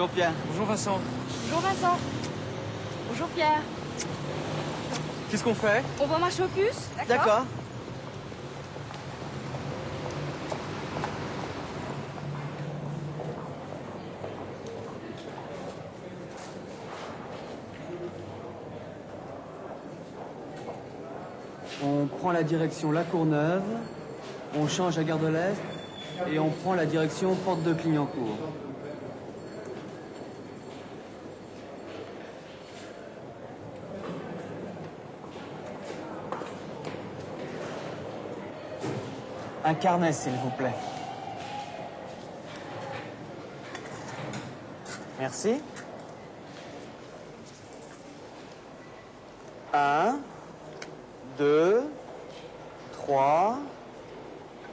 Bonjour Pierre. Bonjour Vincent. Bonjour Vincent. Bonjour Pierre. Qu'est-ce qu'on fait? On va marcher au puce D'accord. On prend la direction La Courneuve, on change à Gare de l'Est et on prend la direction Porte de Clignancourt. Un carnet, s'il vous plaît. Merci. Un, deux, trois,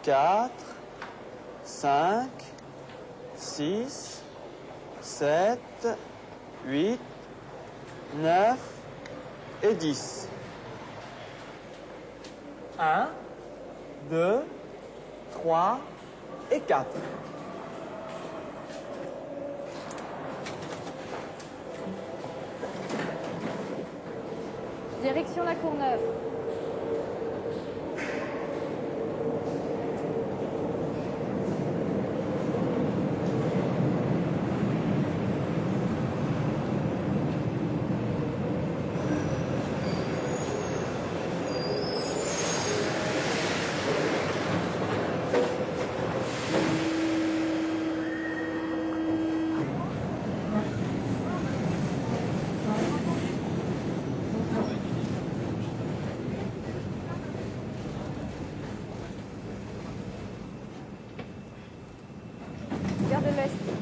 quatre, cinq, six, sept, huit, neuf et dix. Un, deux, 3 et 4. Direction La Courneuve.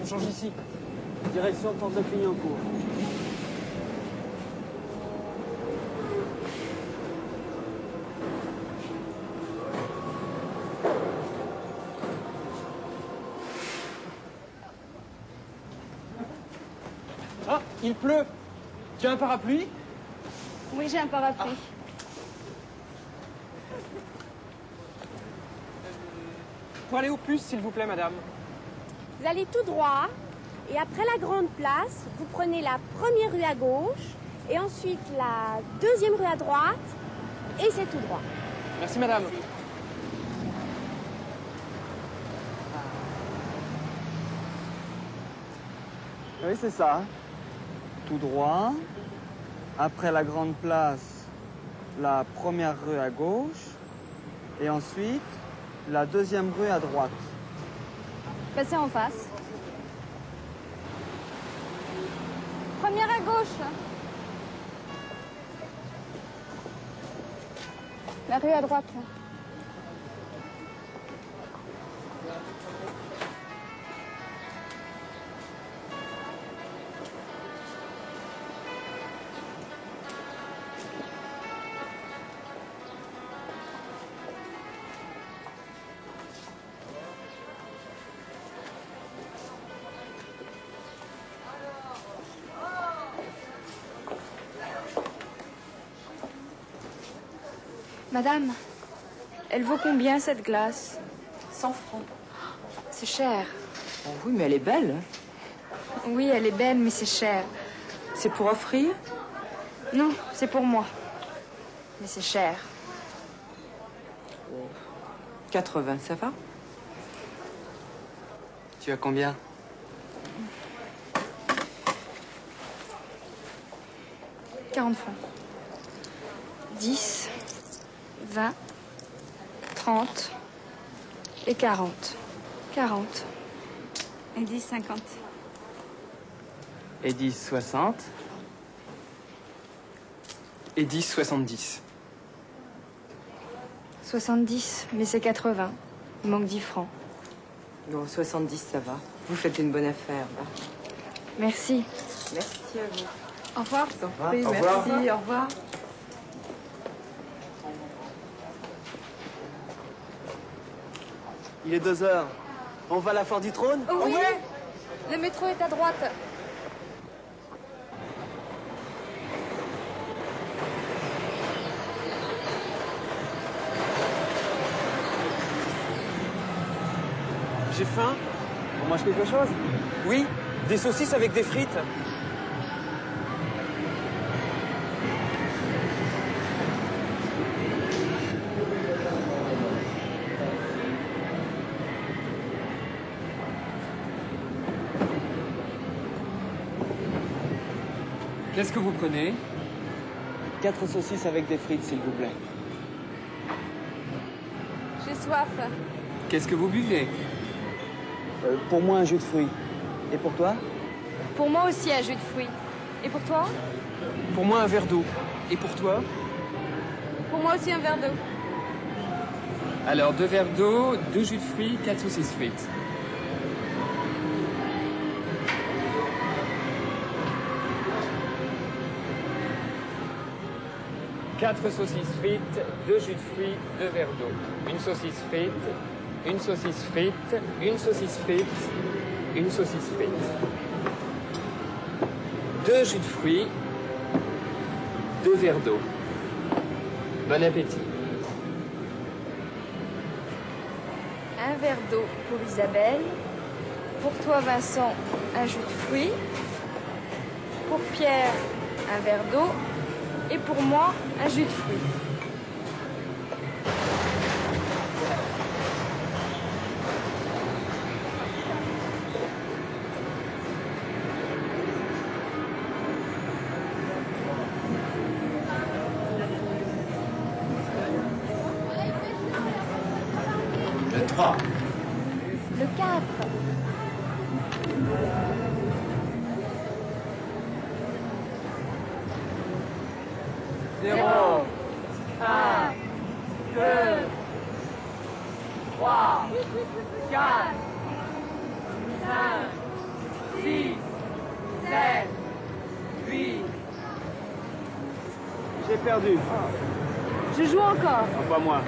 On change ici? Direction Porte de Clignancourt. Ah, il pleut. Tu as un parapluie? Oui, j'ai un parapluie. Pour aller au puce, s'il vous plaît, madame. Vous allez tout droit et après la grande place, vous prenez la première rue à gauche et ensuite la deuxième rue à droite et c'est tout droit. Merci, madame. Oui, c'est ça. Tout droit. Après la grande place, la première rue à gauche. Et ensuite, la deuxième rue à droite. Passez en face. Première à gauche. La rue à droite. Madame, elle vaut combien cette glace? 100 francs. C'est cher. Oh oui, mais elle est belle. Oui, elle est belle, mais c'est cher. C'est pour offrir? Non, c'est pour moi. Mais c'est cher. 80, ça va? Tu as combien « 40 francs. 10, 20, 30 et 40. 40. Et 10, 50. Et 10, 60. Et 10, 70. 70, mais c'est 80. Il manque 10 francs. Non, 70, ça va. Vous faites une bonne affaire, là. Merci. Merci à vous. Au revoir. Au revoir. merci, au revoir. Il est deux heures. On va à la foire du trône? Oh oui Le métro est à droite. J'ai faim. On mange quelque chose? Oui, des saucisses avec des frites. Qu'est-ce que vous prenez Quatre saucisses avec des frites, s'il vous plaît. J'ai soif. Qu'est-ce que vous buvez Euh, pour moi, un jus de fruits. Et pour toi Pour moi aussi, un jus de fruits. Et pour toi Pour moi, un verre d'eau. Et pour toi Pour moi aussi, un verre d'eau. Alors, deux verres d'eau, deux jus de fruits, quatre saucisses frites. Quatre saucisses frites, deux jus de fruits, deux verres d'eau. Une saucisse frite, une saucisse frite, une saucisse frite, une saucisse frite. Deux jus de fruits, deux verres d'eau. Bon appétit. Un verre d'eau pour Isabelle. Pour toi, Vincent, un jus de fruits. Pour Pierre, un verre d'eau. Et pour moi, un jus de fruits. Le 3. Le 4. J'ai perdu. Je joue encore. Pas moi.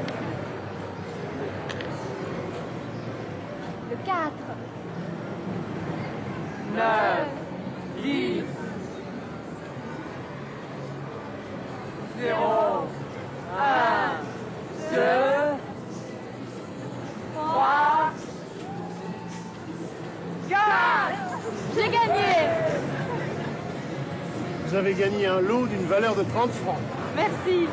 Le 4. 9, 10, 0, 1, 2, 3, 4. J'ai gagné Vous avez gagné un lot d'une valeur de 30 francs. Merci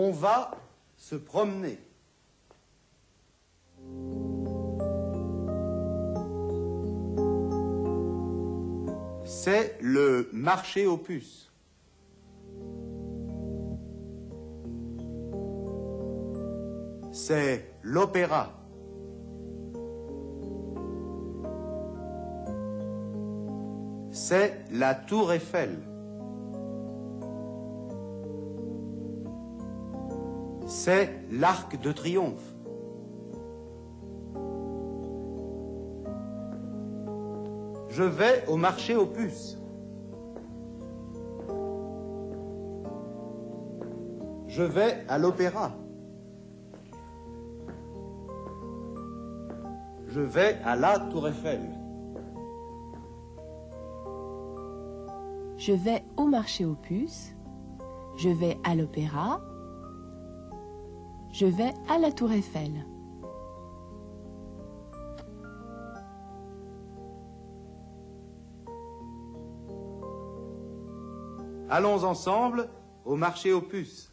On va se promener. C'est le marché aux puces. C'est l'opéra. C'est la tour Eiffel. c'est l'arc de triomphe. Je vais au marché aux puces. Je vais à l'opéra. Je vais à la Tour Eiffel. Je vais au marché aux puces. Je vais à l'opéra. Je vais à la tour Eiffel. Allons ensemble au marché aux puces.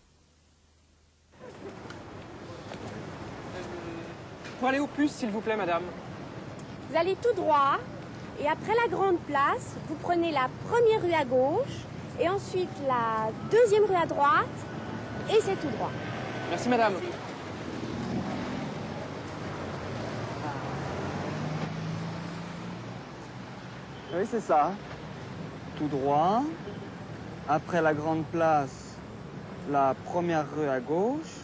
Pour aller aux puces, s'il vous plaît, madame. Vous allez tout droit et après la grande place, vous prenez la première rue à gauche et ensuite la deuxième rue à droite et c'est tout droit. Merci, madame. Oui, c'est ça. Tout droit. Après la grande place, la première rue à gauche.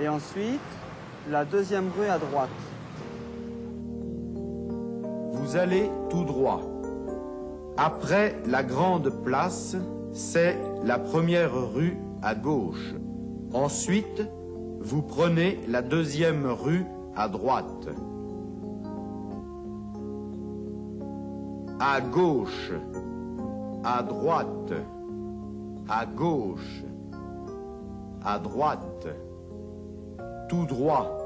Et ensuite, la deuxième rue à droite. Vous allez tout droit. Après la grande place, c'est la première rue à gauche. Ensuite, vous prenez la deuxième rue à droite. À gauche, à droite, à gauche, à droite, tout droit.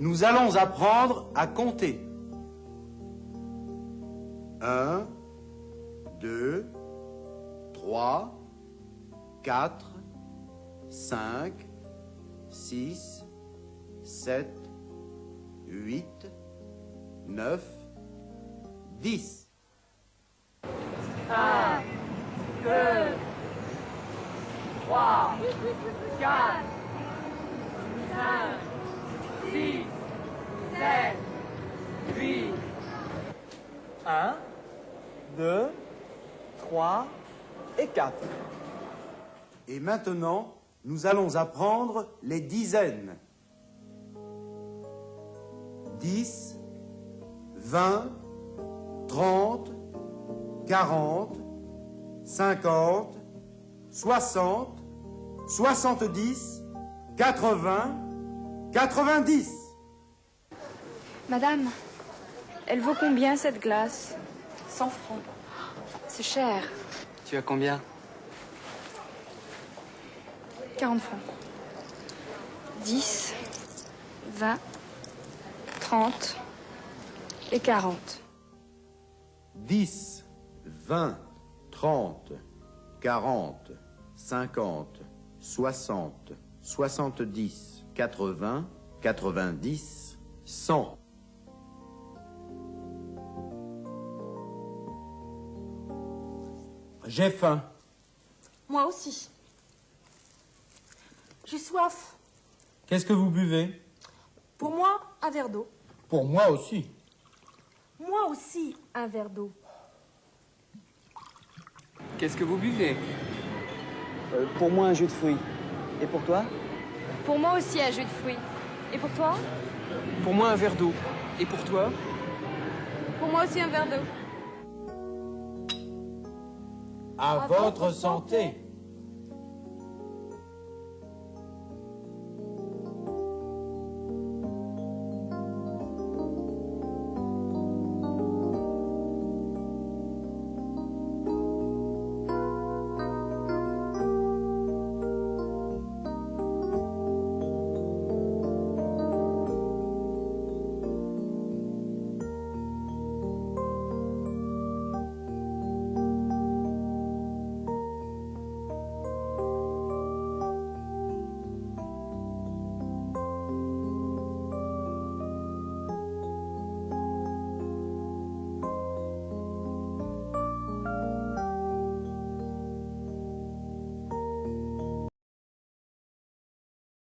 Nous allons apprendre à compter. Un, deux, trois, quatre, cinq, six, sept, huit, neuf, dix. Un, deux, trois et quatre. Et maintenant, nous allons apprendre les dizaines. 10, 20, 30, 40, 50, 60, 70, 80, 90. Madame, elle vaut combien cette glace? 100 francs. C'est cher. Tu as combien? 40 francs. 10, 20, 30 et 40. 10, 20, 30, 40, 50, 60, 70, 80, 90, 100. J'ai faim. Moi aussi. J'ai soif. Qu'est-ce que vous buvez? Pour moi, un verre d'eau. Pour moi aussi. Moi aussi, un verre d'eau. Qu'est-ce que vous buvez? Euh, pour moi, un jus de fruits. Et pour toi? Pour moi aussi un jus de fruits. Et pour toi? Pour moi, un verre d'eau. Et pour toi? Pour moi aussi un verre d'eau. À votre santé.